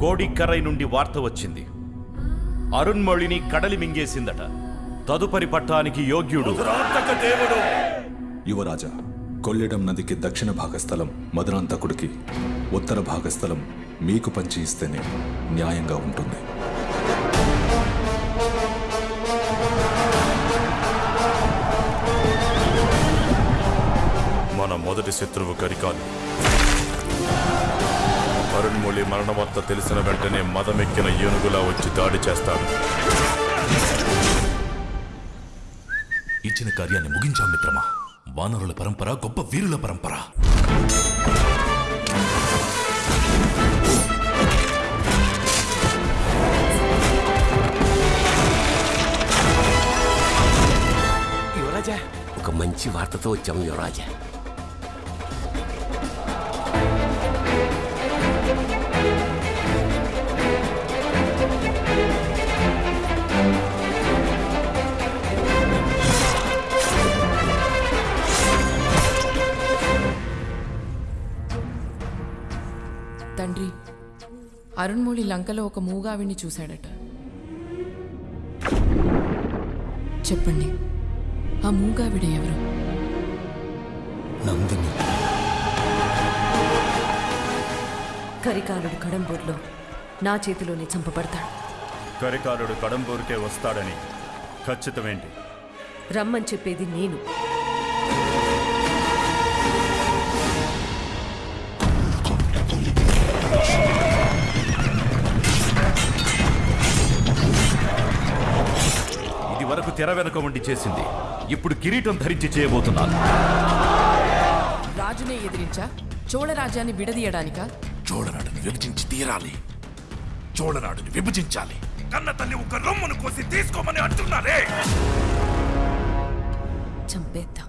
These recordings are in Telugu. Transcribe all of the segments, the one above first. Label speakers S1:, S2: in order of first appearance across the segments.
S1: కోడిక్కరై నుండి వార్త వచ్చింది. అరుణ్మొళిని కడలి మింగేసిందట. తదుపరి పట్టానికి యోగ్యుడు.
S2: యువరాజా కొల్లిడం నదికి దక్షిణ భాగస్థలం మధురాంతకుడికి ఉత్తర భాగస్థలం మీకు పంచి ఇస్తేనే న్యాయంగా ఉంటుంది.
S3: మన మొదటి శత్రువు కరికాలు అరుణ్మొళి మరణవార్త తెలిసిన వెంటనే మదమెక్కిన ఏనుగులా వచ్చి దాడి చేస్తాడు
S4: ఇచ్చిన కార్యాన్ని ముగించాం మిత్రమా. వానరుల పరంపర గొప్ప వీరుల పరంపర.
S5: యువరాజా ఒక మంచి వార్తతో వచ్చాము యువరాజా.
S6: తండ్రి అరుణ్మొళి లంకలో ఒక మూగావిని చూశాడట. చెప్పండి ఆ మూగావిడ ఎవరు?
S4: నందిని.
S7: కరికాలుడు కడంబూర్లో నా చేతిలోనే చంపబడతాడు.
S3: కరికాలుడు కడంబూరికే వస్తాడని ఖచ్చితమేంటి?
S7: రమ్మని చెప్పేది నేను.
S1: వరకు తెర వెనుక ఉండి చేసింది. ఇప్పుడు కిరీటం ధరించి చేయబోతున్నాను.
S6: రాజునే ఎదిరించా? చోళరాజ్యాన్ని విడదీయడానిక?
S4: చోళనాడుని విభజించి తీరాలి. చోళనాడుని విభజించాలి. కన్న తల్లి ఒక రొమ్మును కోసి తీసుకోమని అంటున్నారే!
S7: చంపేద్దాం.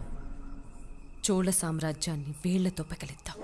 S7: చోళ సామ్రాజ్యాన్ని వేళ్ళతో పగలిద్దాం